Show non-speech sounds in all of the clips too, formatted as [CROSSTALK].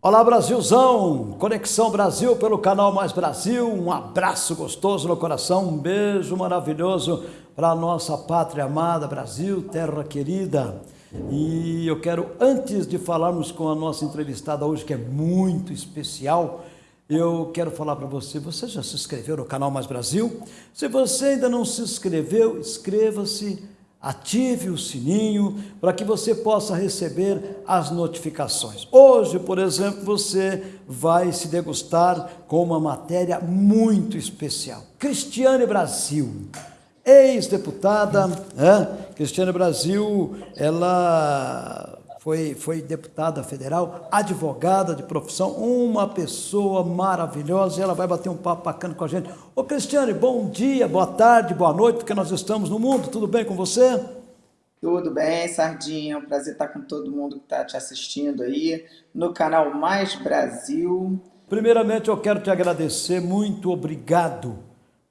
Olá Brasilzão, Conexão Brasil pelo canal Mais Brasil, um abraço gostoso no coração, um beijo maravilhoso para a nossa pátria amada Brasil, terra querida. E eu quero, antes de falarmos com a nossa entrevistada hoje, que é muito especial, eu quero falar para você, você já se inscreveu no canal Mais Brasil? Se você ainda não se inscreveu, inscreva-se Ative o sininho para que você possa receber as notificações. Hoje, por exemplo, você vai se degustar com uma matéria muito especial. Cristiane Brasil, ex-deputada, é? Cristiane Brasil, ela foi, foi deputada federal, advogada de profissão, uma pessoa maravilhosa, e ela vai bater um papo bacana com a gente. Ô Cristiane, bom dia, boa tarde, boa noite, porque nós estamos no mundo, tudo bem com você? Tudo bem, Sardinha, é um prazer estar com todo mundo que está te assistindo aí, no canal Mais Brasil. Primeiramente, eu quero te agradecer, muito obrigado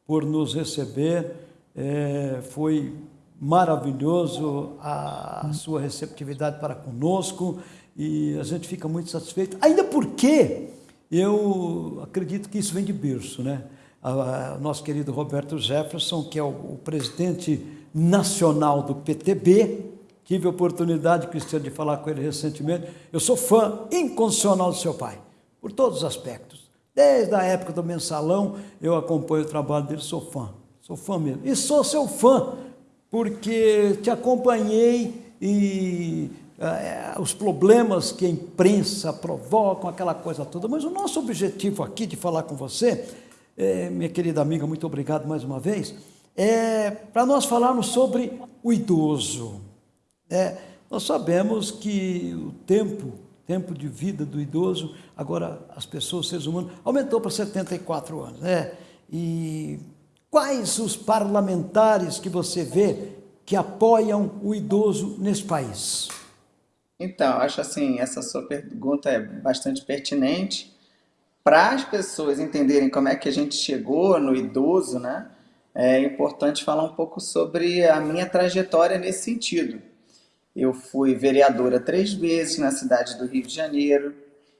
por nos receber, é, foi maravilhoso a sua receptividade para conosco e a gente fica muito satisfeito, ainda porque eu acredito que isso vem de berço, né? O nosso querido Roberto Jefferson, que é o, presidente nacional do PTB, tive a oportunidade, Cristiano, de falar com ele recentemente, eu sou fã incondicional do seu pai, por todos os aspectos. Desde a época do mensalão, eu acompanho o trabalho dele, sou fã, sou fã mesmo. E sou seu fã, porque te acompanhei e é, os problemas que a imprensa provocam, aquela coisa toda. Mas o nosso objetivo aqui de falar com você, é, minha querida amiga, muito obrigado mais uma vez, é para nós falarmos sobre o idoso. É, nós sabemos que o tempo, tempo de vida do idoso, agora as pessoas, seres humanos, aumentou para 74 anos. Né? E Quais os parlamentares que você vê que apoiam o idoso nesse país? Então, acho assim, essa sua pergunta é bastante pertinente. Para as pessoas entenderem como é que a gente chegou no idoso, né, é importante falar um pouco sobre a minha trajetória nesse sentido. Eu fui vereadora três vezes na cidade do Rio de Janeiro.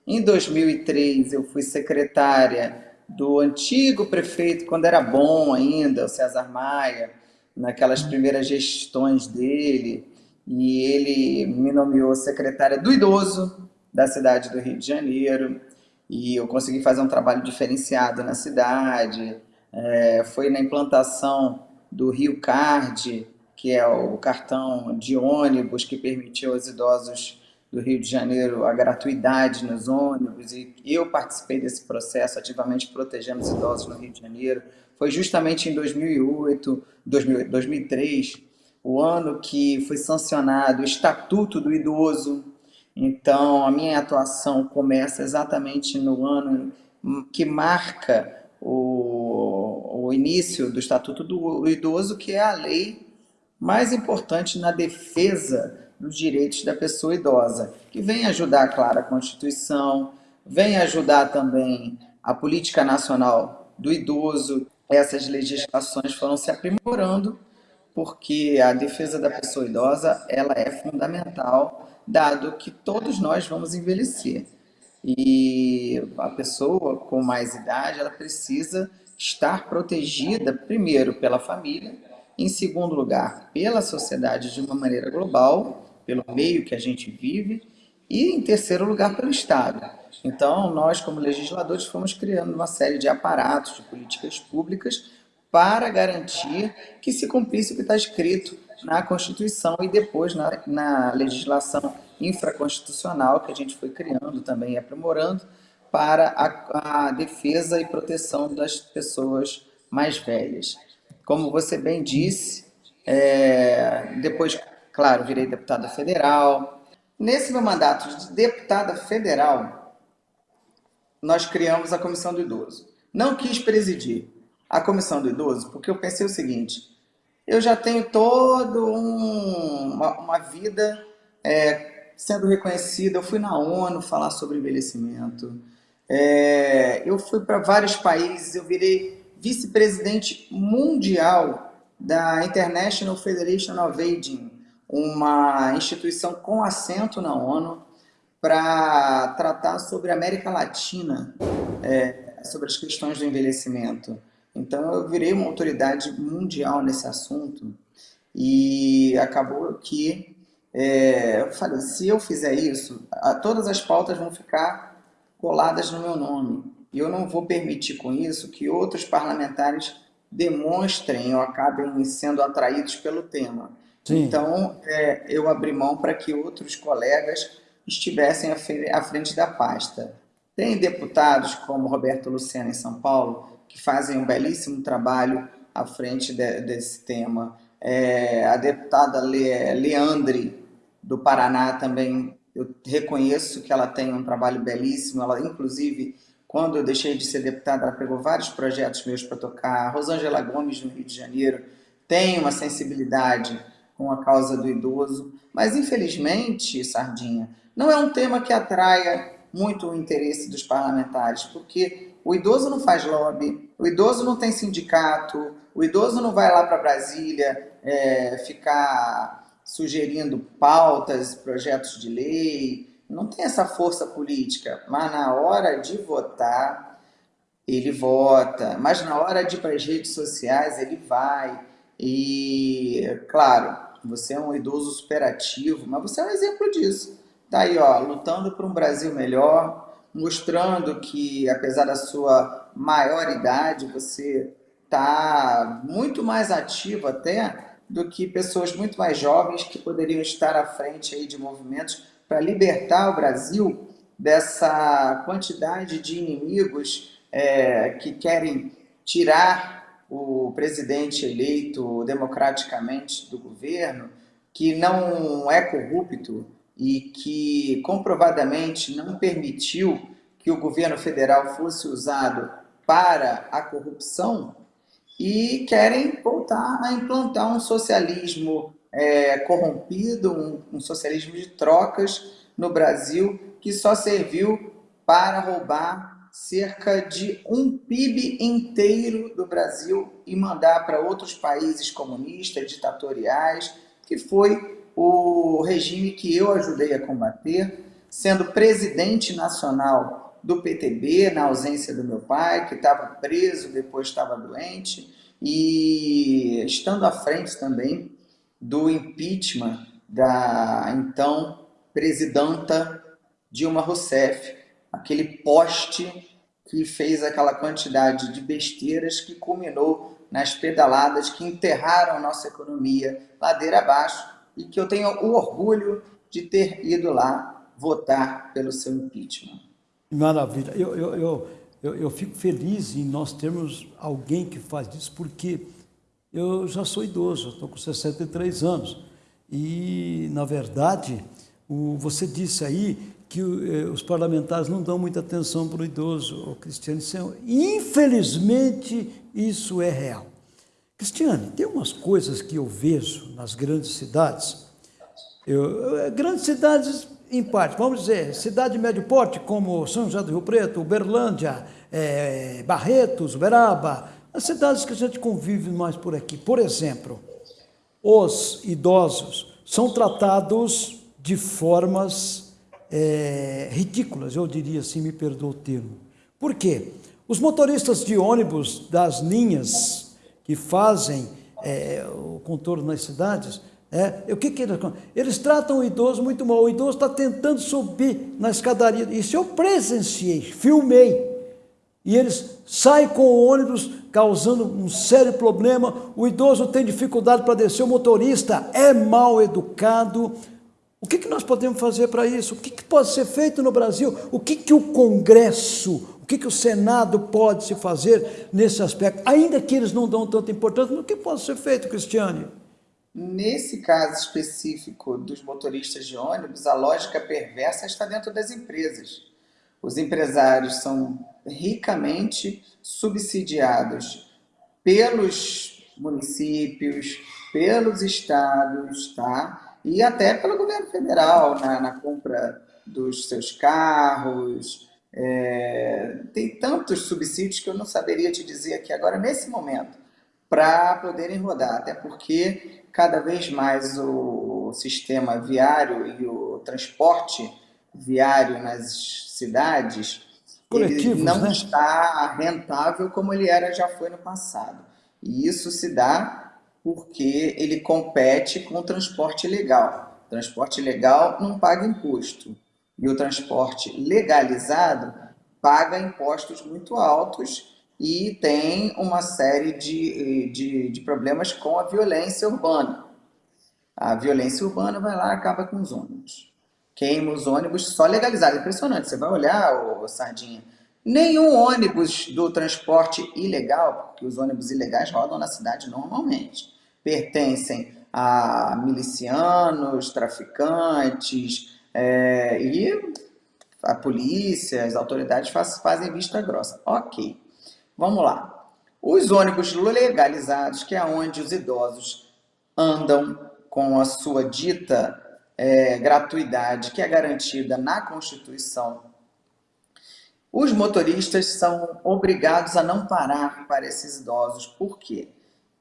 Em 2003, eu fui secretária do antigo prefeito, quando era bom ainda, o César Maia, naquelas primeiras gestões dele, e ele me nomeou secretária do idoso da cidade do Rio de Janeiro, e eu consegui fazer um trabalho diferenciado na cidade, é, foi na implantação do Rio Card, que é o cartão de ônibus que permitiu aos idosos do Rio de Janeiro a gratuidade nos ônibus e eu participei desse processo ativamente protegendo os idosos no Rio de Janeiro. Foi justamente em 2008, 2003, o ano que foi sancionado o Estatuto do Idoso. Então, a minha atuação começa exatamente no ano que marca o, o início do Estatuto do Idoso, que é a lei mais importante na defesa dos direitos da pessoa idosa, que vem ajudar, claro, a Constituição, vem ajudar também a Política Nacional do Idoso. Essas legislações foram se aprimorando porque a defesa da pessoa idosa ela é fundamental, dado que todos nós vamos envelhecer. E a pessoa com mais idade, ela precisa estar protegida, primeiro, pela família, em segundo lugar, pela sociedade de uma maneira global, pelo meio que a gente vive, e em terceiro lugar pelo Estado. Então, nós como legisladores fomos criando uma série de aparatos, de políticas públicas para garantir que se cumprisse o que está escrito na Constituição e depois na, na legislação infraconstitucional que a gente foi criando também e aprimorando para a, a defesa e proteção das pessoas mais velhas. Como você bem disse, é, depois Claro, virei deputada federal. Nesse meu mandato de deputada federal, nós criamos a Comissão do Idoso. Não quis presidir a Comissão do Idoso porque eu pensei o seguinte, eu já tenho toda um, uma, uma, vida é, sendo reconhecida. Eu fui na ONU falar sobre envelhecimento, É, eu fui para vários países, eu virei vice-presidente mundial da International Federation of Aging, uma instituição com assento na ONU para tratar sobre a América Latina, é, sobre as questões do envelhecimento. Então eu virei uma autoridade mundial nesse assunto e acabou que é, eu falei, se eu fizer isso, a, todas as pautas vão ficar coladas no meu nome. E eu não vou permitir com isso que outros parlamentares demonstrem ou acabem sendo atraídos pelo tema. Sim. Então, é, eu abri mão para que outros colegas estivessem à frente da pasta. Tem deputados como Roberto Luciano em São Paulo, que fazem um belíssimo trabalho à frente de, desse tema. É, a deputada Le, Leandre, do Paraná, também, eu reconheço que ela tem um trabalho belíssimo. Ela, inclusive, quando eu deixei de ser deputada, ela pegou vários projetos meus para tocar. A Rosângela Gomes, no Rio de Janeiro, tem uma sensibilidade com a causa do idoso. Mas, infelizmente, Sardinha, não é um tema que atraia muito o interesse dos parlamentares, porque o idoso não faz lobby, o idoso não tem sindicato, o idoso não vai lá para Brasília é, ficar sugerindo pautas, projetos de lei, não tem essa força política, mas na hora de votar, ele vota, mas na hora de ir para as redes sociais, ele vai. E, claro, você é um idoso superativo, mas você é um exemplo disso. Tá aí, ó, lutando por um Brasil melhor, mostrando que, apesar da sua maior idade, você está muito mais ativo até do que pessoas muito mais jovens que poderiam estar à frente aí de movimentos para libertar o Brasil dessa quantidade de inimigos é, que querem tirar o presidente eleito democraticamente do governo, que não é corrupto e que comprovadamente não permitiu que o governo federal fosse usado para a corrupção e querem voltar a implantar um socialismo é, corrompido, um, um socialismo de trocas no Brasil que só serviu para roubar cerca de um PIB inteiro do Brasil e mandar para outros países comunistas, ditatoriais, que foi o regime que eu ajudei a combater, sendo presidente nacional do PTB, na ausência do meu pai, que estava preso, depois estava doente, e estando à frente também do impeachment da então presidenta Dilma Rousseff, aquele poste que fez aquela quantidade de besteiras que culminou nas pedaladas que enterraram a nossa economia ladeira abaixo e que eu tenho o orgulho de ter ido lá votar pelo seu impeachment. Maravilha. Eu, eu, eu, eu, eu fico feliz em nós termos alguém que faz isso, porque eu já sou idoso, estou com 63 anos. E, na verdade, o, você disse aí que eh, os parlamentares não dão muita atenção para o idoso, o Cristiano. Infelizmente, isso é real. Cristiane, tem umas coisas que eu vejo nas grandes cidades, eu, eh, grandes cidades em parte, vamos dizer, cidade de médio porte, como São José do Rio Preto, Uberlândia, é, Barretos, Uberaba, as cidades que a gente convive mais por aqui. Por exemplo, os idosos são tratados de formas é, ridículas, eu diria assim, me perdoa o termo. Por quê? Os motoristas de ônibus das linhas que fazem é, o contorno nas cidades é, o que, que eles, eles tratam o idoso muito mal. O idoso está tentando subir na escadaria. Isso eu presenciei, filmei. E eles saem com o ônibus causando um sério problema. O idoso tem dificuldade para descer. O motorista é mal educado. O que, que nós podemos fazer para isso? O que, que pode ser feito no Brasil? O que, que o Congresso, o que, que o Senado pode se fazer nesse aspecto? Ainda que eles não dão tanta importância, mas o que pode ser feito, Cristiane? Nesse caso específico dos motoristas de ônibus, a lógica perversa está dentro das empresas. Os empresários são ricamente subsidiados pelos municípios, pelos estados, tá? E até pelo governo federal, na, na compra dos seus carros, É, tem tantos subsídios que eu não saberia te dizer aqui agora, nesse momento, para poderem rodar, até porque cada vez mais o sistema viário e o transporte viário nas cidades não né? está rentável como ele era já foi no passado. E isso se dá porque ele compete com o transporte legal. O transporte legal não paga imposto. E o transporte legalizado paga impostos muito altos e tem uma série de, de, de problemas com a violência urbana. A violência urbana vai lá e acaba com os ônibus. Queima os ônibus só legalizado. Impressionante. Você vai olhar, ô, Sardinha, nenhum ônibus do transporte ilegal, porque os ônibus ilegais rodam na cidade normalmente, pertencem a milicianos, traficantes é, e a polícia, as autoridades faz, fazem vista grossa. Ok, vamos lá. Os ônibus legalizados, que é onde os idosos andam com a sua dita é, gratuidade, que é garantida na Constituição, os motoristas são obrigados a não parar para esses idosos. Por quê?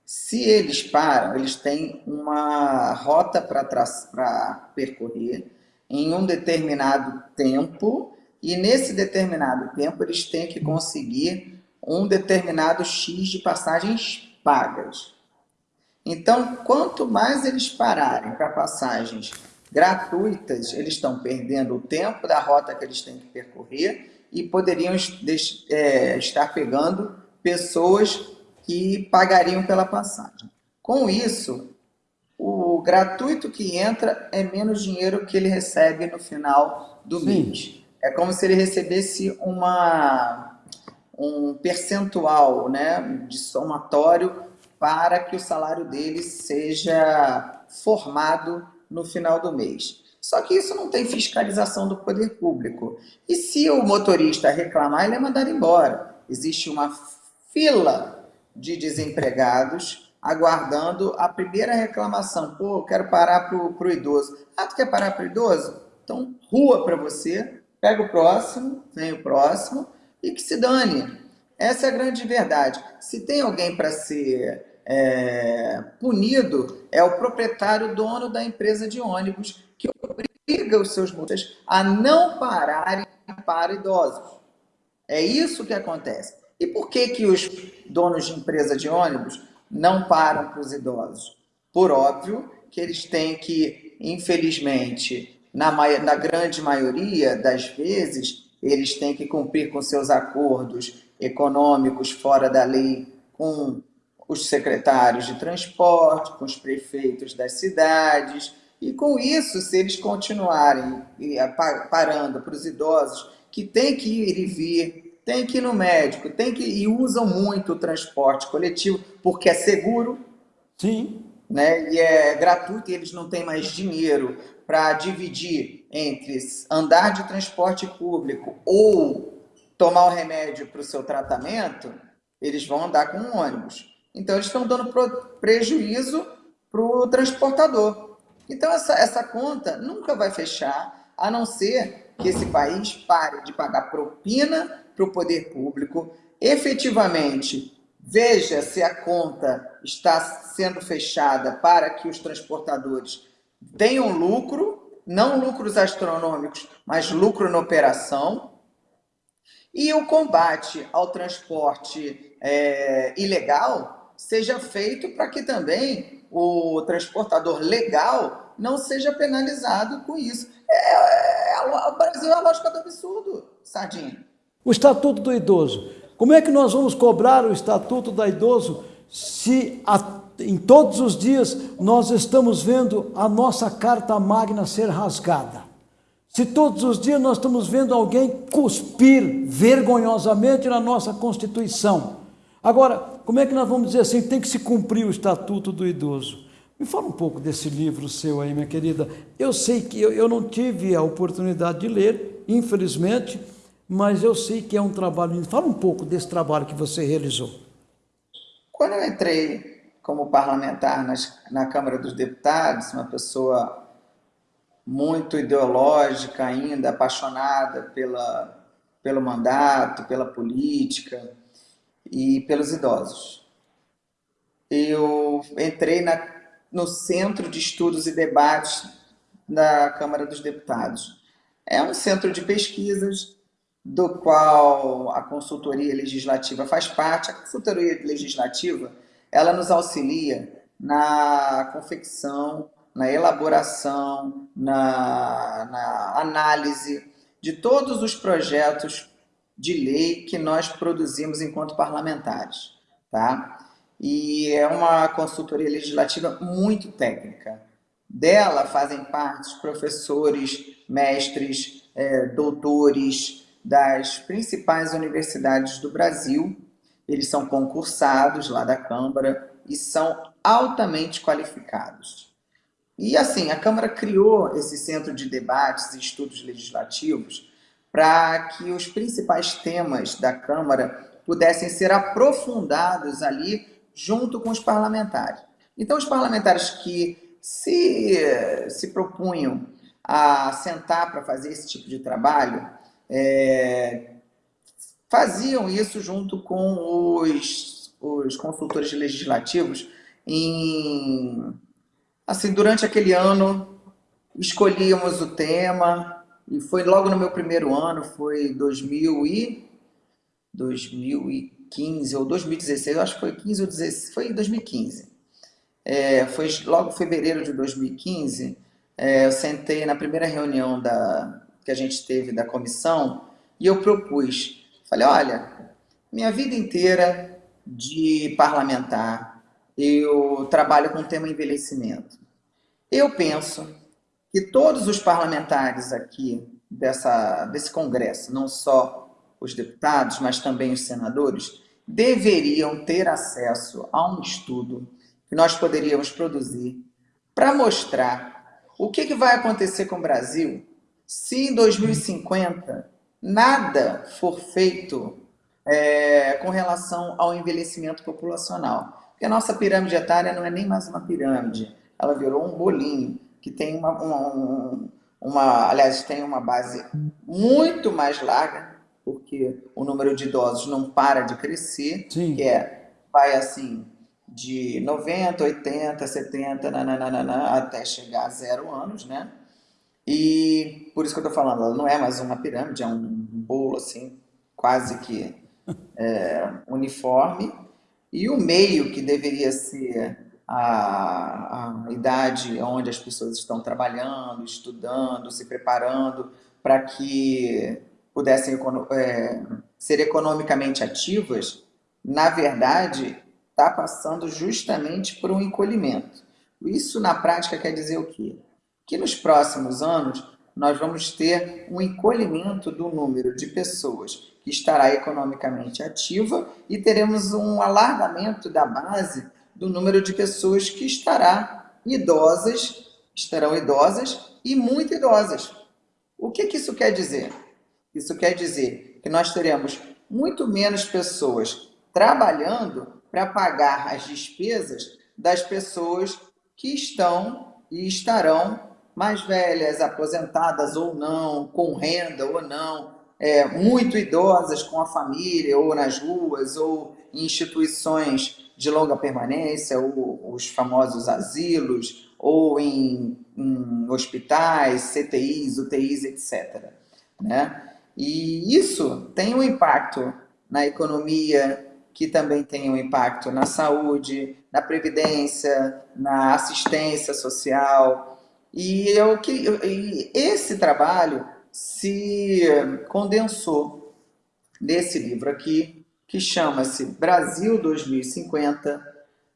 Se eles param, eles têm uma rota para percorrer em um determinado tempo e nesse determinado tempo eles têm que conseguir um determinado X de passagens pagas. Então, quanto mais eles pararem para passagens gratuitas, eles estão perdendo o tempo da rota que eles têm que percorrer e poderiam é, estar pegando pessoas que pagariam pela passagem. Com isso, o gratuito que entra é menos dinheiro que ele recebe no final do Sim. mês. É como se ele recebesse uma, um percentual né, de somatório para que o salário dele seja formado no final do mês. Só que isso não tem fiscalização do poder público. E se o motorista reclamar, ele é mandado embora. Existe uma fila de desempregados aguardando a primeira reclamação. Pô, quero parar para o idoso. Ah, tu quer parar para o idoso? Então, rua para você, pega o próximo, vem o próximo e que se dane. Essa é a grande verdade. Se tem alguém para ser é, punido, é o proprietário, dono da empresa de ônibus, que obriga os seus motoristas a não pararem para idosos. É isso que acontece. E por que, que os donos de empresa de ônibus não param para os idosos? Por óbvio que eles têm que, infelizmente, na, na grande maioria das vezes, eles têm que cumprir com seus acordos econômicos fora da lei com os secretários de transporte, com os prefeitos das cidades. E com isso, se eles continuarem parando para os idosos que têm que ir e vir tem que ir no médico, tem que e usam muito o transporte coletivo porque é seguro. Sim. Né? E é gratuito e eles não têm mais dinheiro para dividir entre andar de transporte público ou tomar o remédio para o seu tratamento, eles vão andar com um ônibus. Então, eles estão dando prejuízo para o transportador. Então, essa, essa conta nunca vai fechar, a não ser que esse país pare de pagar propina para o poder público, efetivamente veja se a conta está sendo fechada para que os transportadores tenham lucro, não lucros astronômicos, mas lucro na operação, e o combate ao transporte é, ilegal seja feito para que também o transportador legal não seja penalizado com isso. É, é, é, o Brasil é a lógica do absurdo, Sardinha. O Estatuto do Idoso. Como é que nós vamos cobrar o Estatuto do Idoso se a, em todos os dias nós estamos vendo a nossa Carta Magna ser rasgada? Se todos os dias nós estamos vendo alguém cuspir vergonhosamente na nossa Constituição. Agora, como é que nós vamos dizer assim, tem que se cumprir o Estatuto do Idoso? Me fala um pouco desse livro seu aí, minha querida. Eu sei que eu, eu não tive a oportunidade de ler, infelizmente, mas eu sei que é um trabalho. Fala um pouco desse trabalho que você realizou. Quando eu entrei como parlamentar nas, na Câmara dos Deputados, uma pessoa muito ideológica ainda, apaixonada pela, pelo mandato, pela política e pelos idosos. Eu entrei na, no Centro de Estudos e Debates da Câmara dos Deputados. É um centro de pesquisas do qual a consultoria legislativa faz parte. A consultoria legislativa ela nos auxilia na confecção, na elaboração, na, na análise de todos os projetos de lei que nós produzimos enquanto parlamentares. Tá? E é uma consultoria legislativa muito técnica. Dela fazem parte professores, mestres, é, doutores das principais universidades do Brasil. Eles são concursados lá da Câmara e são altamente qualificados. E assim, a Câmara criou esse centro de debates e estudos legislativos para que os principais temas da Câmara pudessem ser aprofundados ali junto com os parlamentares. Então, os parlamentares que se, se propunham a sentar para fazer esse tipo de trabalho, é, faziam isso junto com os, os consultores legislativos em, assim, durante aquele ano, escolhíamos o tema, e foi logo no meu primeiro ano, foi 2000 e, 2015 ou 2016, eu acho que foi 15 ou 16, foi em 2015. É, foi logo em fevereiro de 2015, é, eu sentei na primeira reunião da, que a gente teve da comissão e eu propus, falei, olha, minha vida inteira de parlamentar, eu trabalho com o tema envelhecimento. Eu penso que todos os parlamentares aqui dessa, desse Congresso, não só os deputados, mas também os senadores, deveriam ter acesso a um estudo que nós poderíamos produzir para mostrar o que, que vai acontecer com o Brasil se em 2050 nada for feito é, com relação ao envelhecimento populacional. Porque a nossa pirâmide etária não é nem mais uma pirâmide, ela virou um bolinho, que tem uma, uma, uma aliás, tem uma base muito mais larga, porque o número de idosos não para de crescer, Sim. que é, vai assim, de 90, 80, 70, nananana, até chegar a zero anos, né? E por isso que eu tô falando, ela não é mais uma pirâmide, é um bolo, assim, quase que [LAUGHS] é, uniforme, e o meio, que deveria ser a, a idade onde as pessoas estão trabalhando, estudando, se preparando para que pudessem é, ser economicamente ativas, na verdade, está passando justamente por um encolhimento. Isso, na prática, quer dizer o quê? Que nos próximos anos, nós vamos ter um encolhimento do número de pessoas que estará economicamente ativa e teremos um alargamento da base do número de pessoas que estará idosas, estarão idosas e muito idosas. O que, que isso quer dizer? Isso quer dizer que nós teremos muito menos pessoas trabalhando para pagar as despesas das pessoas que estão e estarão mais velhas, aposentadas ou não, com renda ou não, é, muito idosas com a família, ou nas ruas, ou em instituições de longa permanência, ou os famosos asilos, ou em, em hospitais, CTIs, UTIs, etc. Né? E isso tem um impacto na economia, que também tem um impacto na saúde, na previdência, na assistência social. E, eu, e esse trabalho se condensou nesse livro aqui, que chama-se Brasil 2050,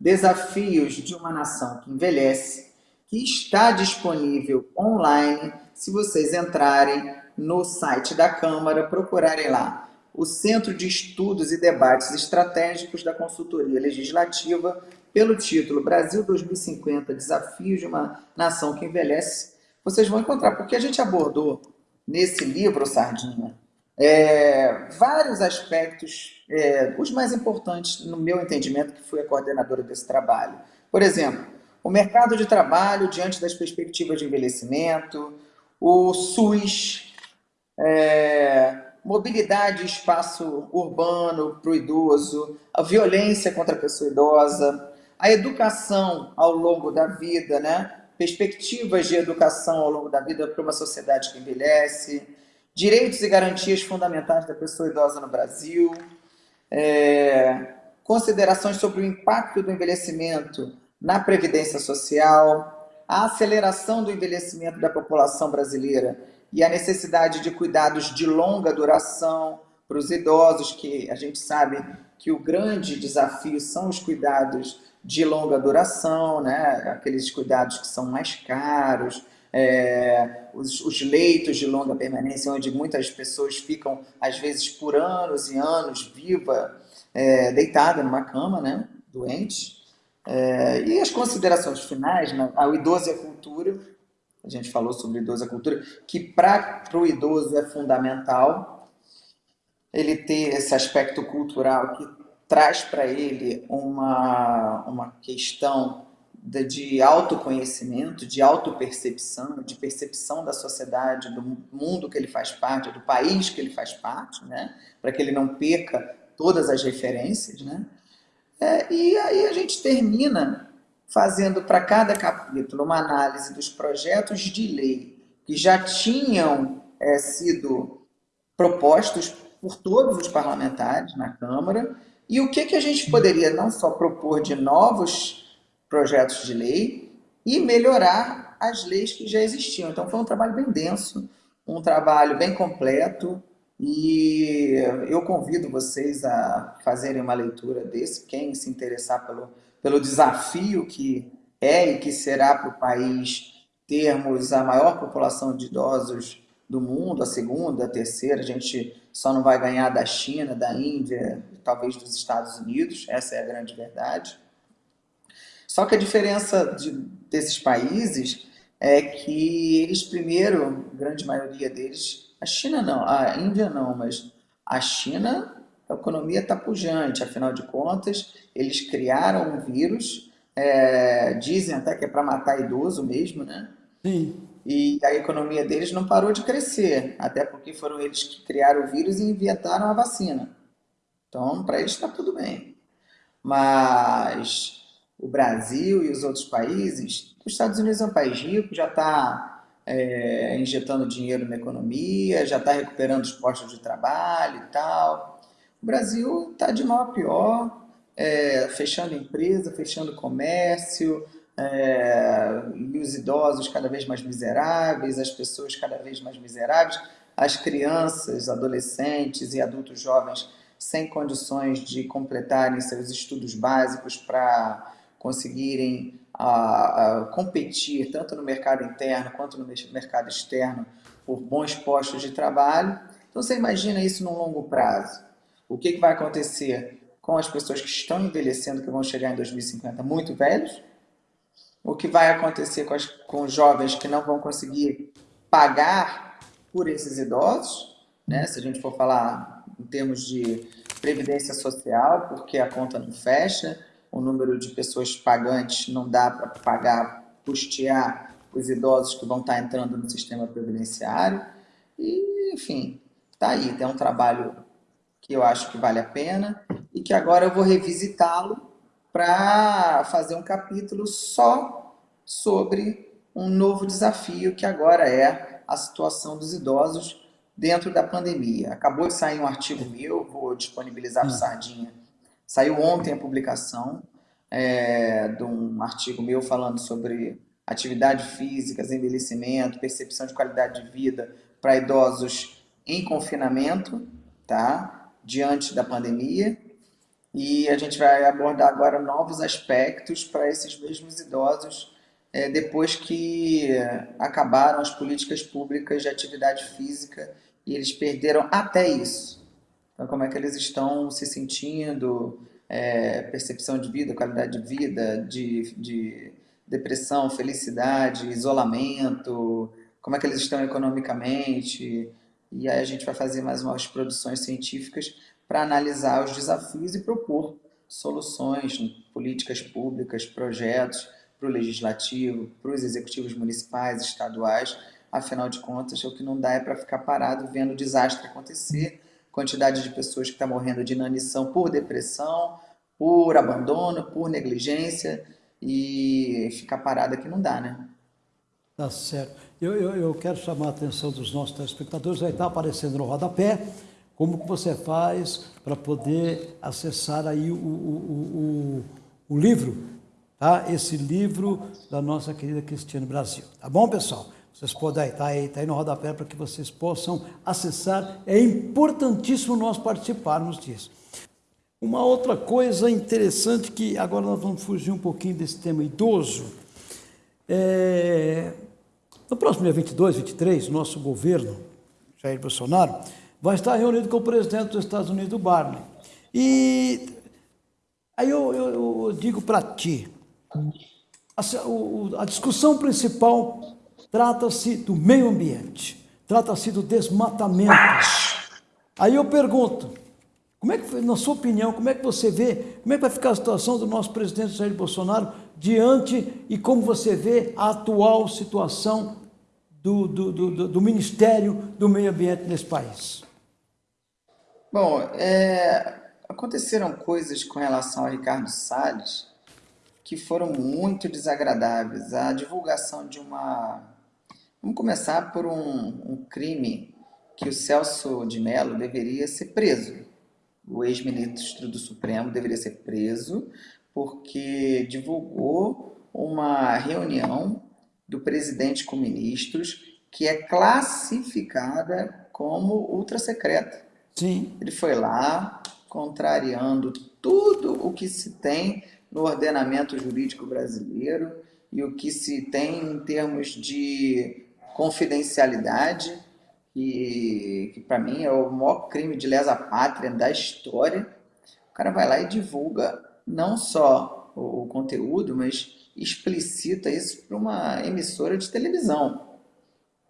Desafios de uma Nação que Envelhece, que está disponível online, se vocês entrarem no site da Câmara, procurarem lá o Centro de Estudos e Debates Estratégicos da Consultoria Legislativa, pelo título Brasil 2050, Desafios de uma Nação que Envelhece, vocês vão encontrar, porque a gente abordou nesse livro, Sardinha, é, vários aspectos, é, os mais importantes no meu entendimento, que fui a coordenadora desse trabalho. Por exemplo, o mercado de trabalho diante das perspectivas de envelhecimento, o SUS, é, mobilidade e espaço urbano para o idoso, a violência contra a pessoa idosa, a educação ao longo da vida, né? perspectivas de educação ao longo da vida para uma sociedade que envelhece, direitos e garantias fundamentais da pessoa idosa no Brasil, é, considerações sobre o impacto do envelhecimento na previdência social, a aceleração do envelhecimento da população brasileira e a necessidade de cuidados de longa duração para os idosos, que a gente sabe que o grande desafio são os cuidados de longa duração, né? aqueles cuidados que são mais caros, é, os, os, leitos de longa permanência, onde muitas pessoas ficam, às vezes, por anos e anos, viva, é, deitada numa cama, né? doente. É, e as considerações finais, né? o idoso e a cultura, a gente falou sobre idoso e a cultura, que para o idoso é fundamental ele ter esse aspecto cultural que traz para ele uma, uma questão de, de autoconhecimento, de autopercepção, de percepção da sociedade, do mundo que ele faz parte, do país que ele faz parte, né? para que ele não perca todas as referências. Né? É, e aí a gente termina fazendo para cada capítulo uma análise dos projetos de lei que já tinham é, sido propostos por todos os parlamentares na Câmara e o que, que a gente poderia não só propor de novos projetos de lei e melhorar as leis que já existiam. Então foi um trabalho bem denso, um trabalho bem completo e eu convido vocês a fazerem uma leitura desse, quem se interessar pelo, pelo desafio que é e que será para o país termos a maior população de idosos do mundo, a segunda, a terceira, a gente só não vai ganhar da China, da Índia, talvez dos Estados Unidos, essa é a grande verdade. Só que a diferença de, desses países é que eles primeiro, a grande maioria deles, a China não, a Índia não, mas a China, a economia está pujante, afinal de contas, eles criaram um vírus, é, dizem até que é para matar idoso mesmo, né? Sim e a economia deles não parou de crescer, até porque foram eles que criaram o vírus e inventaram a vacina. Então, para eles está tudo bem. Mas o Brasil e os outros países, os Estados Unidos é um país rico, já está é, injetando dinheiro na economia, já está recuperando os postos de trabalho e tal. O Brasil está de mal a pior, é, fechando empresa, fechando comércio, é, e os idosos cada vez mais miseráveis, as pessoas cada vez mais miseráveis, as crianças, adolescentes e adultos jovens sem condições de completarem seus estudos básicos para conseguirem a, a competir tanto no mercado interno quanto no mercado externo por bons postos de trabalho. Então você imagina isso num longo prazo. O que, que vai acontecer com as pessoas que estão envelhecendo, que vão chegar em 2050 muito velhos, o que vai acontecer com, as, com os jovens que não vão conseguir pagar por esses idosos, né? se a gente for falar em termos de previdência social, porque a conta não fecha, o número de pessoas pagantes não dá para pagar, custear os idosos que vão estar entrando no sistema previdenciário. E, enfim, tá aí, tem um trabalho que eu acho que vale a pena e que agora eu vou revisitá-lo para fazer um capítulo só sobre um novo desafio que agora é a situação dos idosos dentro da pandemia. Acabou de sair um artigo meu, vou disponibilizar para o hum. Sardinha. Saiu ontem a publicação é, de um artigo meu falando sobre atividade física, envelhecimento, percepção de qualidade de vida para idosos em confinamento, tá? diante da pandemia. E a gente vai abordar agora novos aspectos para esses mesmos idosos é, depois que acabaram as políticas públicas de atividade física e eles perderam até isso. Então, como é que eles estão se sentindo, é, percepção de vida, qualidade de vida, de, de depressão, felicidade, isolamento, como é que eles estão economicamente. E aí a gente vai fazer mais umas produções científicas para analisar os desafios e propor soluções, políticas públicas, projetos para o legislativo, para os executivos municipais, estaduais, afinal de contas, o que não dá é para ficar parado vendo o desastre acontecer, quantidade de pessoas que estão tá morrendo de inanição por depressão, por abandono, por negligência, e ficar parado aqui não dá, né? Tá certo. Eu, eu, eu quero chamar a atenção dos nossos telespectadores, vai estar aparecendo no rodapé, como que você faz para poder acessar aí o, o, o, o livro, tá? Esse livro da nossa querida Cristiane Brasil. Tá bom, pessoal? Vocês podem estar aí, tá aí no rodapé para que vocês possam acessar. É importantíssimo nós participarmos disso. Uma outra coisa interessante que agora nós vamos fugir um pouquinho desse tema idoso. É, no próximo dia 22, 23, nosso governo, Jair Bolsonaro, vai estar reunido com o presidente dos Estados Unidos, Barney. E aí eu, eu, eu digo para ti, a, a discussão principal trata-se do meio ambiente, trata-se do desmatamento. Aí eu pergunto, como é que, na sua opinião, como é que você vê, como é que vai ficar a situação do nosso presidente Jair Bolsonaro diante e como você vê a atual situação do, do, do, do Ministério do Meio Ambiente nesse país? Bom, é, aconteceram coisas com relação a Ricardo Salles que foram muito desagradáveis. A divulgação de uma... Vamos começar por um, um crime que o Celso de Mello deveria ser preso. O ex-ministro do Supremo deveria ser preso porque divulgou uma reunião do presidente com ministros que é classificada como ultra secreta. Sim. Ele foi lá, contrariando tudo o que se tem no ordenamento jurídico brasileiro e o que se tem em termos de confidencialidade, que, que para mim é o maior crime de lesa pátria da história. O cara vai lá e divulga não só o, o conteúdo, mas explicita isso para uma emissora de televisão.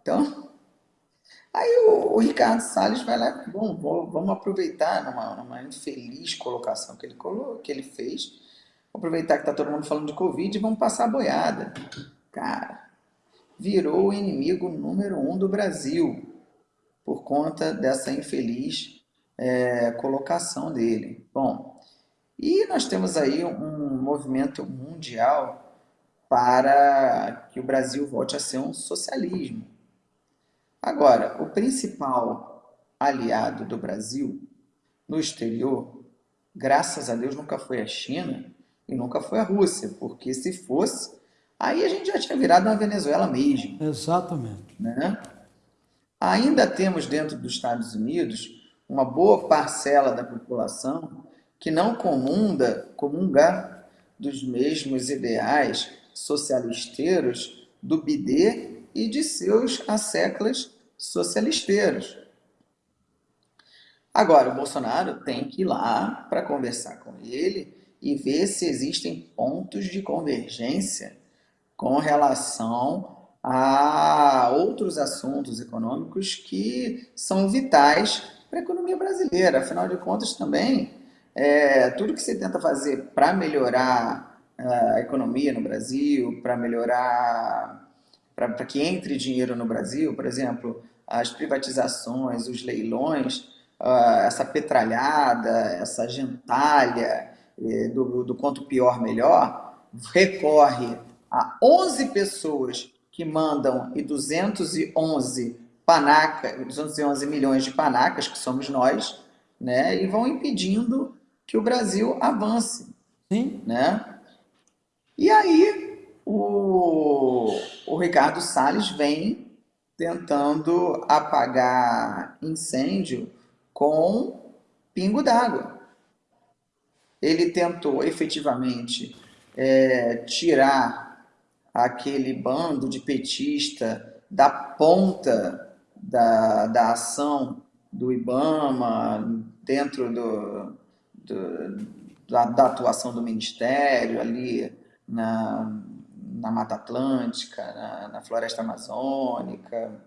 Então, [LAUGHS] Aí o, o Ricardo Salles vai lá, bom, vamos aproveitar numa, numa infeliz colocação que ele, colo, que ele fez, aproveitar que está todo mundo falando de Covid e vamos passar a boiada. Cara, virou o inimigo número um do Brasil por conta dessa infeliz é, colocação dele. Bom, e nós temos aí um movimento mundial para que o Brasil volte a ser um socialismo. Agora, o principal aliado do Brasil no exterior, graças a Deus, nunca foi a China e nunca foi a Rússia, porque se fosse, aí a gente já tinha virado uma Venezuela mesmo. Exatamente. Né? Ainda temos dentro dos Estados Unidos uma boa parcela da população que não comunda, comunga dos mesmos ideais socialisteiros do BD e de seus asseclas socialisteiros. Agora, o Bolsonaro tem que ir lá para conversar com ele e ver se existem pontos de convergência com relação a outros assuntos econômicos que são vitais para a economia brasileira. Afinal de contas, também, é, tudo que se tenta fazer para melhorar é, a economia no Brasil, para melhorar para que entre dinheiro no Brasil, por exemplo, as privatizações, os leilões, uh, essa petralhada, essa gentalha eh, do, do quanto pior melhor, recorre a 11 pessoas que mandam e 211 panaca, 211 milhões de panacas, que somos nós, né, e vão impedindo que o Brasil avance. Sim. Né? E aí o, o Ricardo Salles vem tentando apagar incêndio com pingo d'água. Ele tentou efetivamente é, tirar aquele bando de petista da ponta da, da ação do IBAMA, dentro do, do da, da, atuação do Ministério, ali na, na Mata Atlântica, na, na Floresta Amazônica,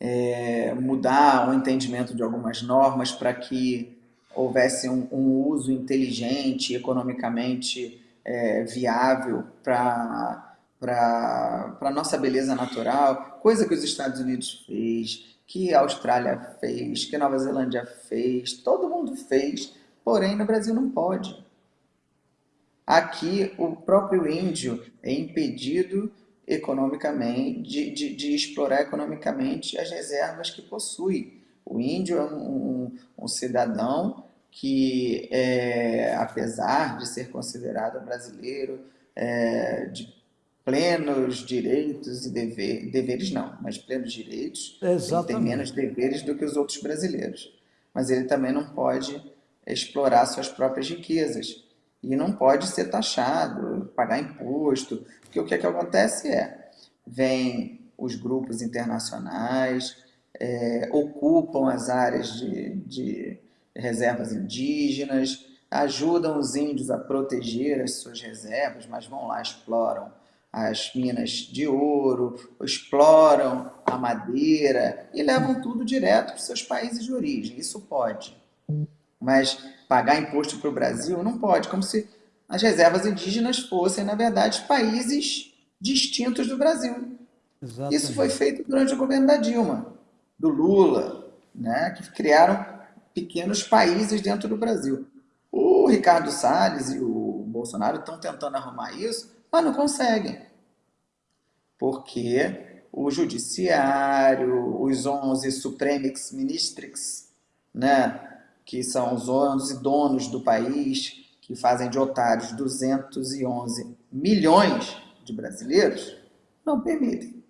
é, mudar o entendimento de algumas normas para que houvesse um, um, uso inteligente, economicamente é, viável para a nossa beleza natural, coisa que os Estados Unidos fez, que a Austrália fez, que a Nova Zelândia fez, todo mundo fez, porém no Brasil não pode. Aqui o próprio índio é impedido economicamente, de, de, de explorar economicamente as reservas que possui. O índio é um, um, um cidadão que, é, apesar de ser considerado brasileiro, é, de plenos direitos e deveres, deveres não, mas plenos direitos, ele tem menos deveres do que os outros brasileiros. Mas ele também não pode explorar suas próprias riquezas e não pode ser taxado, pagar imposto, porque o que, é que acontece é, vem os grupos internacionais, é, ocupam as áreas de, de reservas indígenas, ajudam os índios a proteger as suas reservas, mas vão lá, exploram as minas de ouro, exploram a madeira e levam tudo direto para os seus países de origem. Isso pode. Mas pagar imposto para o Brasil não pode, como se as reservas indígenas fossem, na verdade, países distintos do Brasil. Exatamente. Isso foi feito durante o governo da Dilma, do Lula, né, que criaram pequenos países dentro do Brasil. O Ricardo Salles e o Bolsonaro estão tentando arrumar isso, mas não conseguem. Porque o judiciário, os 11 supremix ministrix, né, que são os 11 donos do país, que fazem de otários 211 milhões de brasileiros, não permitem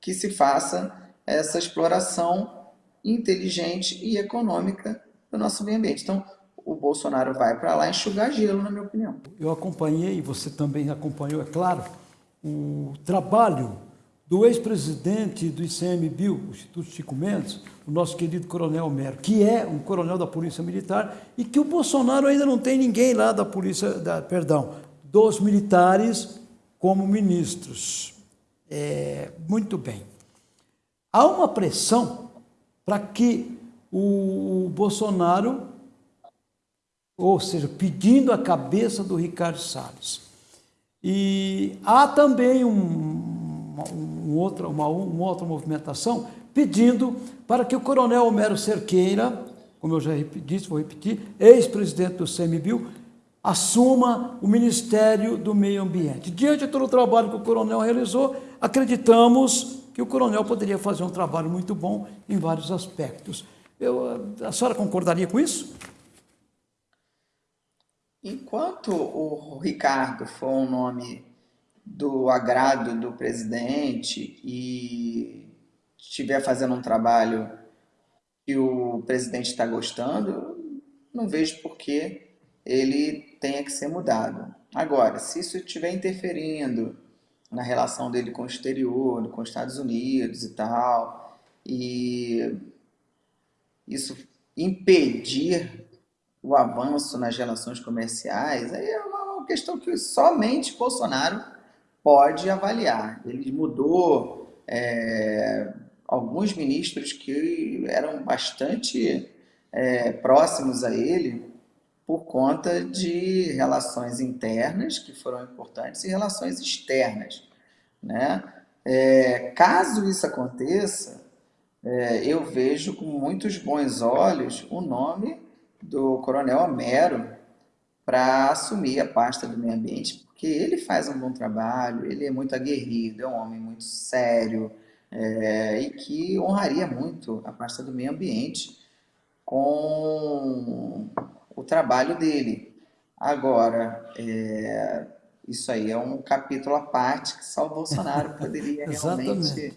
que se faça essa exploração inteligente e econômica do nosso meio ambiente. Então, o Bolsonaro vai para lá enxugar gelo, na minha opinião. Eu acompanhei, você também acompanhou, é claro, o trabalho do ex-presidente do ICMBio, o Instituto Chico Mendes, o nosso querido Coronel Mero, que é um coronel da Polícia Militar e que o Bolsonaro ainda não tem ninguém lá da Polícia, da, perdão, dos militares como ministros. É, muito bem. Há uma pressão para que o Bolsonaro ou seja, pedindo a cabeça do Ricardo Salles. E há também um, um uma, uma outra movimentação pedindo para que o coronel Homero Cerqueira, como eu já disse, vou repetir, ex-presidente do CMBio, assuma o Ministério do Meio Ambiente. Diante de todo o trabalho que o coronel realizou, acreditamos que o coronel poderia fazer um trabalho muito bom em vários aspectos. Eu, a senhora concordaria com isso? Enquanto o Ricardo for um nome do agrado do presidente e estiver fazendo um trabalho que o presidente está gostando, não vejo por que ele tenha que ser mudado. Agora, se isso estiver interferindo na relação dele com o exterior, com os Estados Unidos e tal, e isso impedir o avanço nas relações comerciais, aí é uma questão que somente Bolsonaro pode avaliar. Ele mudou é, alguns ministros que eram bastante é, próximos a ele por conta de relações internas que foram importantes e relações externas. Né? É, caso isso aconteça, é, eu vejo com muitos bons olhos o nome do Coronel Homero para assumir a pasta do meio ambiente, porque ele faz um bom trabalho, ele é muito aguerrido, é um homem muito sério é, e que honraria muito a pasta do meio ambiente com o trabalho dele. Agora, é, isso aí é um capítulo à parte que só o Bolsonaro [LAUGHS] poderia realmente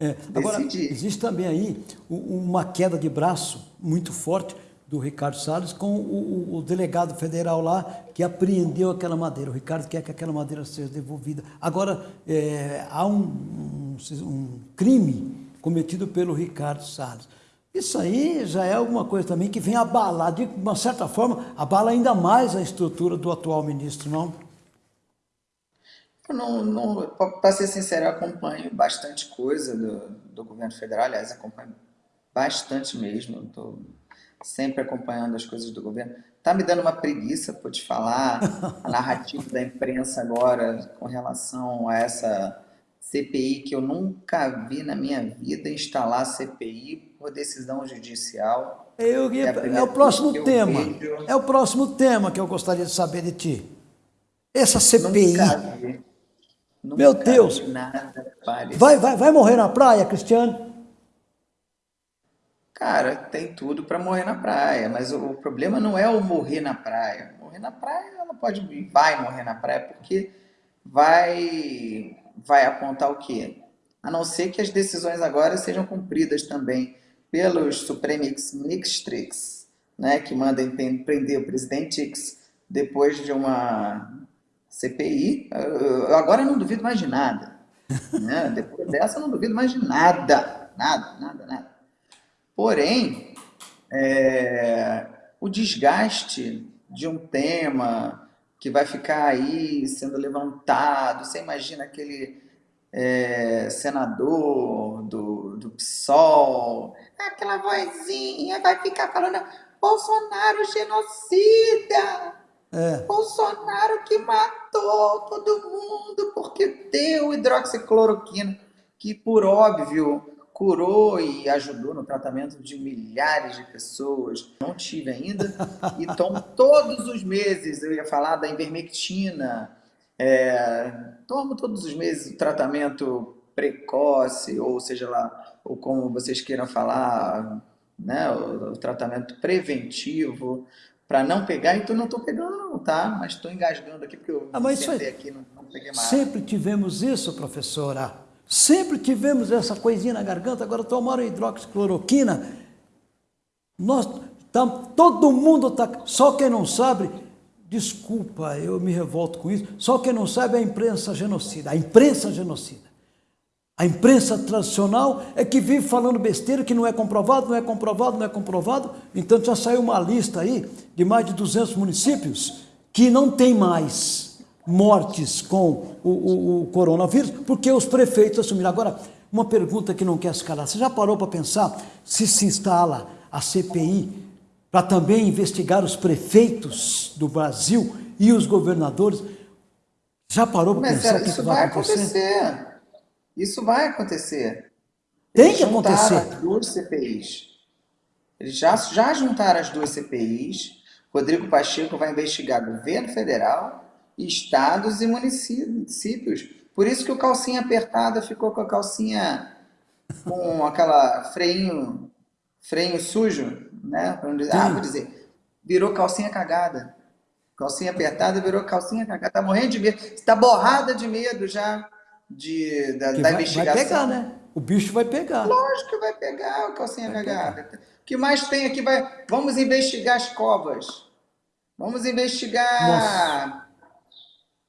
é, agora, existe também aí uma queda de braço muito forte do Ricardo Salles com o, o, o, delegado federal lá que apreendeu aquela madeira. O Ricardo quer que aquela madeira seja devolvida. Agora, é, há um, um, um, crime cometido pelo Ricardo Salles. Isso aí já é alguma coisa também que vem abalar, de uma certa forma, abala ainda mais a estrutura do atual ministro, não? não, não para ser sincero, eu acompanho bastante coisa do, do governo federal, aliás, acompanho bastante mesmo. Estou sempre acompanhando as coisas do governo. tá me dando uma preguiça, por te falar, a [LAUGHS] narrativa da imprensa agora com relação a essa CPI que eu nunca vi na minha vida instalar CPI por decisão judicial. Eu, é, é, o próximo tema. Vejo... É o próximo tema que eu gostaria de saber de ti. Essa CPI. Nunca vi. Nunca Meu Deus. vai, vai, vai morrer na praia, Cristiano? Cara, tem tudo para morrer na praia, mas o, o, problema não é o morrer na praia. Morrer na praia, ela pode vai morrer na praia porque vai vai apontar o quê? A não ser que as decisões agora sejam cumpridas também pelos Supremix Ministries, né, que mandem prender o presidente X depois de uma CPI. Eu agora não duvido mais de nada. [LAUGHS] Né? Depois dessa, eu não duvido mais de nada. Nada, nada, nada. Porém, é, o desgaste de um tema que vai ficar aí sendo levantado, você imagina aquele é, senador do, do PSOL, aquela vozinha vai ficar falando Bolsonaro genocida, é. Bolsonaro que matou todo mundo porque deu hidroxicloroquina, que por óbvio curou e ajudou no tratamento de milhares de pessoas. Não tive ainda. [LAUGHS] E tomo todos os meses, eu ia falar da ivermectina, é, tomo todos os meses o tratamento precoce, ou seja lá, ou como vocês queiram falar, né, o, o tratamento preventivo, para não pegar, então não estou pegando não, tá? Mas estou engasgando aqui porque eu ah, mas aqui não, não peguei mais. Sempre tivemos isso, professora. Sempre tivemos essa coisinha na garganta, agora tomaram hidroxicloroquina. Nós, todo mundo está. Só quem não sabe, desculpa, eu me revolto com isso, só quem não sabe é a imprensa genocida. A imprensa genocida. A imprensa tradicional é que vive falando besteira, que não é comprovado, não é comprovado, não é comprovado. Então já saiu uma lista aí de mais de 200 municípios que não tem mais mortes com o, o, o coronavírus, porque os prefeitos assumiram. Agora, uma pergunta que não quer se calar. Você já parou para pensar se se instala a CPI para também investigar os prefeitos do Brasil e os governadores? Já parou para pensar o que, que vai acontecer? acontecer? Isso vai acontecer. Tem Eles que acontecer. as duas CPIs. Eles já, já juntaram as duas CPIs. Rodrigo Pacheco vai investigar governo federal estados e municípios. Por isso que o calcinha apertada ficou com a calcinha com aquela freinho, freio sujo, né? Dizer, ah, vou dizer, virou calcinha cagada. Calcinha apertada virou calcinha cagada. Tá morrendo de medo. Está borrada de medo já de, da, da vai, investigação. Vai pegar, né? O bicho vai pegar. Lógico que vai pegar o calcinha vai cagada. Pegar. O que mais tem aqui? Vai... Vamos investigar as covas. Vamos investigar Nossa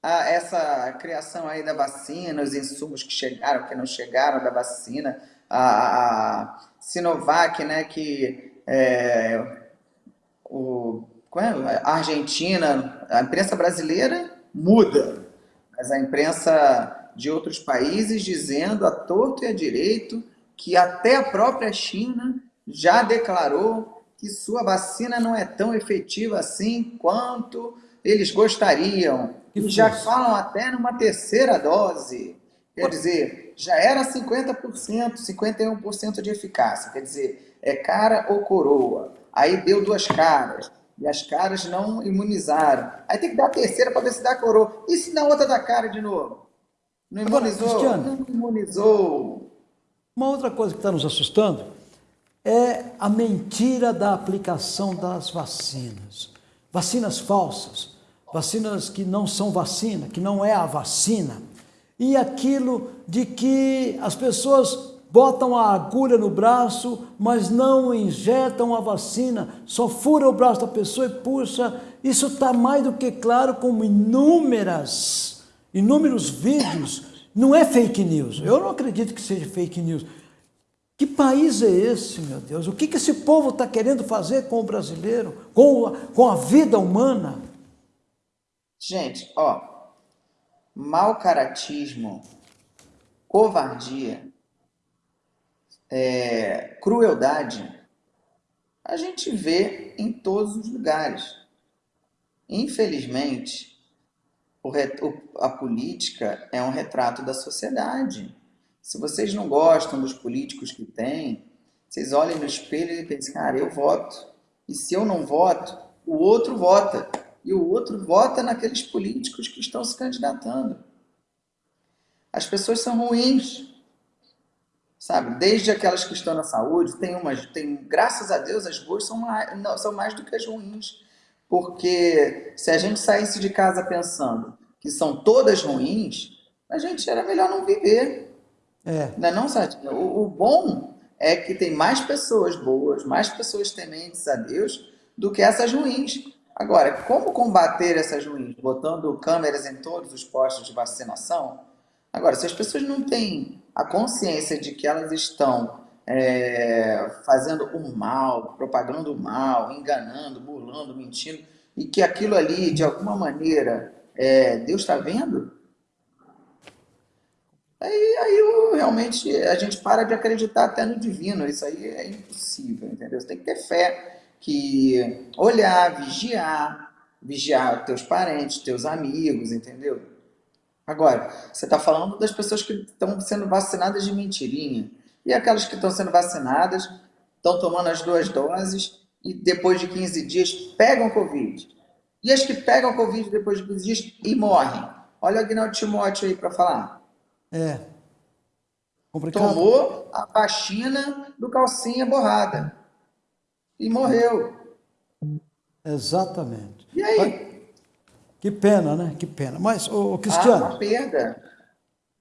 a essa criação aí da vacina, os insumos que chegaram, que não chegaram da vacina, a, a Sinovac, né, que é, o, é? a Argentina, a imprensa brasileira muda, mas a imprensa de outros países dizendo a torto e a direito que até a própria China já declarou que sua vacina não é tão efetiva assim quanto eles gostariam. E já falam até numa terceira dose. Quer dizer, já era 50%, 51% de eficácia. Quer dizer, é cara ou coroa. Aí deu duas caras. E as caras não imunizaram. Aí tem que dar a terceira para ver se dá coroa. E se na outra dá cara de novo? Não imunizou? Agora, não imunizou. Uma outra coisa que está nos assustando é a mentira da aplicação das vacinas. Vacinas falsas vacinas que não são vacina, que não é a vacina, e aquilo de que as pessoas botam a agulha no braço, mas não injetam a vacina, só fura o braço da pessoa e puxa. Isso está mais do que claro como inúmeras, inúmeros vídeos. Não é fake news. Eu não acredito que seja fake news. Que país é esse, meu Deus? O que, que esse povo está querendo fazer com o brasileiro, com com a vida humana? Gente, ó, mau caratismo, covardia, é, crueldade, a gente vê em todos os lugares. Infelizmente, o, a política é um retrato da sociedade. Se vocês não gostam dos políticos que tem, vocês olhem no espelho e pensem, cara, eu voto. E se eu não voto, o outro vota. E o outro vota naqueles políticos que estão se candidatando. As pessoas são ruins. Sabe? Desde aquelas que estão na saúde, tem umas, tem, graças a Deus, as boas são mais, não, são mais do que as ruins. Porque se a gente saísse de casa pensando que são todas ruins, a gente era melhor não viver. É. Não é não, Sardinha? O, o bom é que tem mais pessoas boas, mais pessoas tementes a Deus do que essas ruins. Agora, como combater essas ruins? Botando câmeras em todos os postos de vacinação? Agora, se as pessoas não têm a consciência de que elas estão é, fazendo o mal, propagando o mal, enganando, burlando, mentindo, e que aquilo ali, de alguma maneira, é, Deus está vendo, aí, aí realmente a gente para de acreditar até no divino. Isso aí é impossível, entendeu? Você tem que ter fé, que olhar, vigiar, vigiar teus parentes, teus amigos, entendeu? Agora, você está falando das pessoas que estão sendo vacinadas de mentirinha. E aquelas que estão sendo vacinadas, estão tomando as duas doses e depois de 15 dias pegam Covid. E as que pegam Covid depois de 15 dias e morrem. Olha o Agnaldo Timóteo aí para falar. É. Complicado. Tomou a vacina do calcinha borrada. E morreu. Exatamente. E aí? Que pena, né? Que pena. Mas, ô, Cristiano. Ah, uma perda.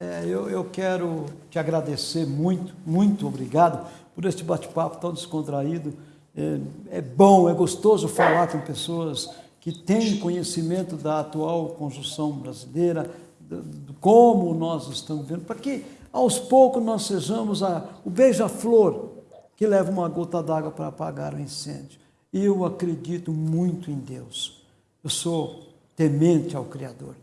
É, eu, eu quero te agradecer muito, muito obrigado por este bate-papo tão descontraído. É, é, bom, é gostoso falar com pessoas que têm conhecimento da atual conjunção brasileira, de como nós estamos vendo, para que aos poucos nós sejamos a, o beija-flor que leva uma gota d'água para apagar o incêndio. Eu acredito muito em Deus. Eu sou temente ao Criador.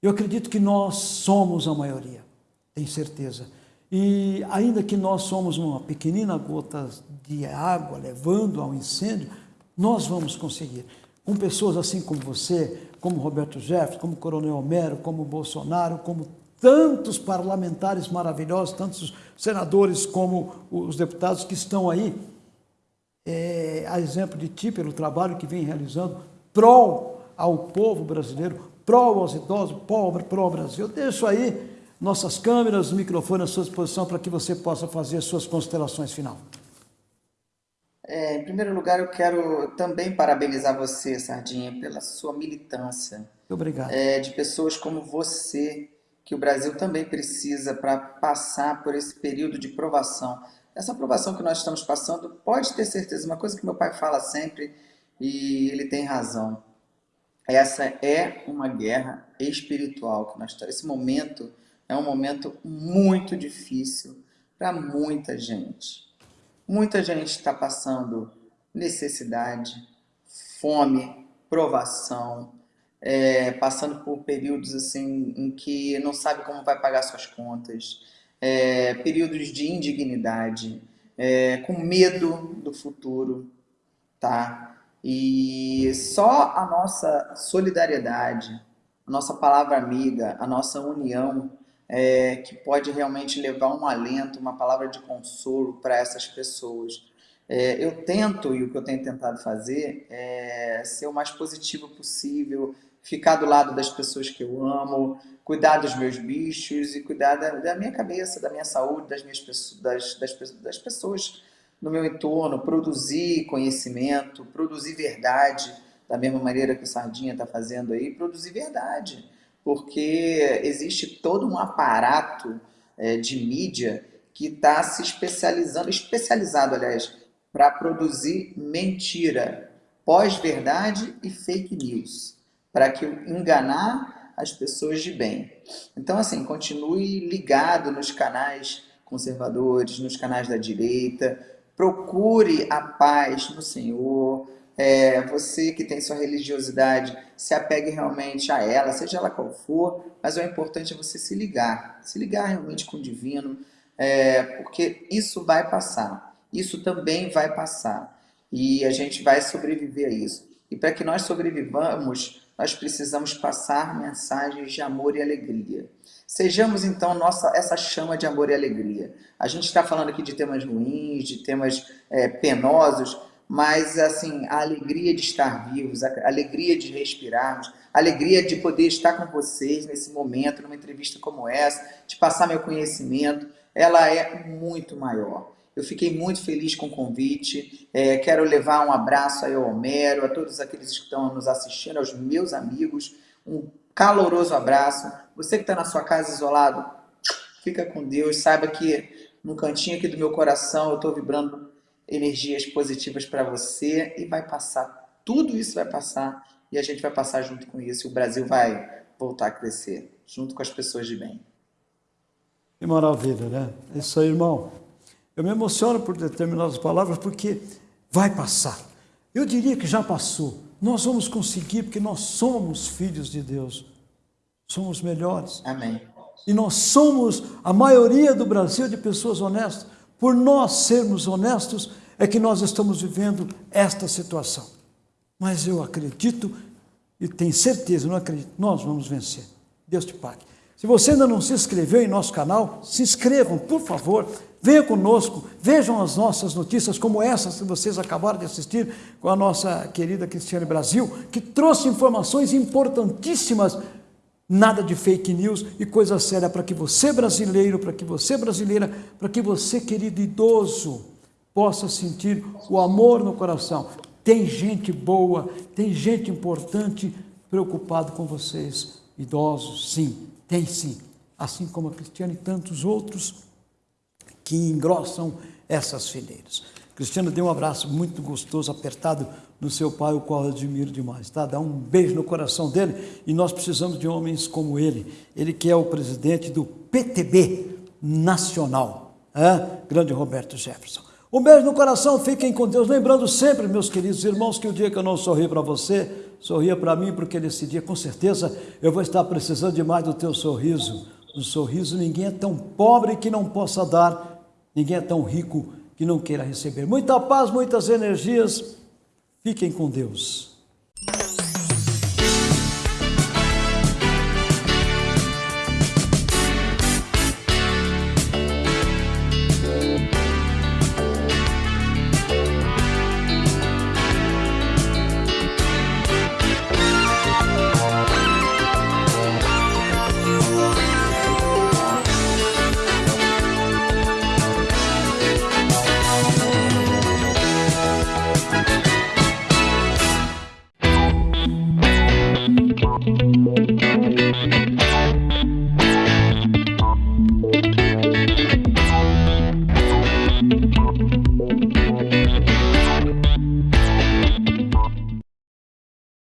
Eu acredito que nós somos a maioria, tenho certeza. E ainda que nós somos uma pequenina gota de água levando ao incêndio, nós vamos conseguir. Com pessoas assim como você, como Roberto Jefferson, como Coronel Homero, como Bolsonaro, como tantos parlamentares maravilhosos, tantos senadores como os deputados que estão aí, é, a exemplo de ti, pelo trabalho que vem realizando, prol ao povo brasileiro, pró aos idosos, pobre, pró Brasil. Deixo aí nossas câmeras, microfones à sua disposição para que você possa fazer as suas considerações final. É, em primeiro lugar, eu quero também parabenizar você, Sardinha, pela sua militância. Obrigado. É, de pessoas como você, que o Brasil também precisa para passar por esse período de provação. Essa provação que nós estamos passando, pode ter certeza, uma coisa que meu pai fala sempre, e ele tem razão. Essa é uma guerra espiritual que nós. Esse momento é um momento muito difícil para muita gente. Muita gente está passando necessidade, fome, provação, é, passando por períodos assim em que não sabe como vai pagar suas contas, é, períodos de indignidade, é, com medo do futuro, tá? E só a nossa solidariedade, a nossa palavra amiga, a nossa união, é, que pode realmente levar um alento, uma palavra de consolo para essas pessoas. É, eu tento, e o que eu tenho tentado fazer, é ser o mais positivo possível, ficar do lado das pessoas que eu amo, cuidar dos meus bichos e cuidar da, da minha cabeça, da minha saúde, das, minhas, das, das, das pessoas no meu entorno, produzir conhecimento, produzir verdade, da mesma maneira que o Sardinha está fazendo aí, produzir verdade, porque existe todo um aparato é, de mídia que está se especializando, especializado, aliás, para produzir mentira, pós-verdade e fake news, para que enganar as pessoas de bem. Então, assim, continue ligado nos canais conservadores, nos canais da direita, procure a paz no Senhor. É, você que tem sua religiosidade, se apegue realmente a ela, seja ela qual for, mas o importante é você se ligar, se ligar realmente com o divino, é, porque isso vai passar, isso também vai passar, e a gente vai sobreviver a isso. E para que nós sobrevivamos, nós precisamos passar mensagens de amor e alegria. Sejamos então nossa essa chama de amor e alegria. A gente está falando aqui de temas ruins, de temas é, penosos, mas assim a alegria de estar vivos, a alegria de respirarmos, a alegria de poder estar com vocês nesse momento, numa entrevista como essa, de passar meu conhecimento, ela é muito maior. Eu fiquei muito feliz com o convite. É, quero levar um abraço aí ao Homero, a todos aqueles que estão nos assistindo, aos meus amigos. Um caloroso abraço. Você que está na sua casa isolado, fica com Deus. Saiba que no cantinho aqui do meu coração eu estou vibrando energias positivas para você e vai passar. Tudo isso vai passar e a gente vai passar junto com isso. E o Brasil vai voltar a crescer junto com as pessoas de bem. Que maravilha, né? É isso aí, irmão. Eu me emociono por determinadas palavras porque vai passar. Eu diria que já passou. Nós vamos conseguir porque nós somos filhos de Deus. Somos melhores. Amém. E nós somos a maioria do Brasil de pessoas honestas. Por nós sermos honestos é que nós estamos vivendo esta situação. Mas eu acredito e tenho certeza, não acredito, nós vamos vencer. Deus te pague. Se você ainda não se inscreveu em nosso canal, se inscrevam, por favor. Venha conosco, vejam as nossas notícias, como essas que vocês acabaram de assistir com a nossa querida Cristiane Brasil, que trouxe informações importantíssimas, nada de fake news e coisa séria para que você brasileiro, para que você brasileira, para que você querido idoso possa sentir o amor no coração. Tem gente boa, tem gente importante preocupado com vocês, idosos, sim, tem sim, assim como a Cristiane e tantos outros que engrossam essas fileiras. Cristiano, dê um abraço muito gostoso, apertado no seu pai, o qual eu admiro demais, tá? Dá um beijo no coração dele e nós precisamos de homens como ele. Ele que é o presidente do PTB Nacional, é? grande Roberto Jefferson. Um beijo no coração, fiquem com Deus. Lembrando sempre, meus queridos irmãos, que o dia que eu não sorri para você, sorria para mim, porque nesse dia, com certeza, eu vou estar precisando demais do teu sorriso. Um sorriso, ninguém é tão pobre que não possa dar, ninguém é tão rico que não queira receber. Muita paz, muitas energias. Fiquem com Deus.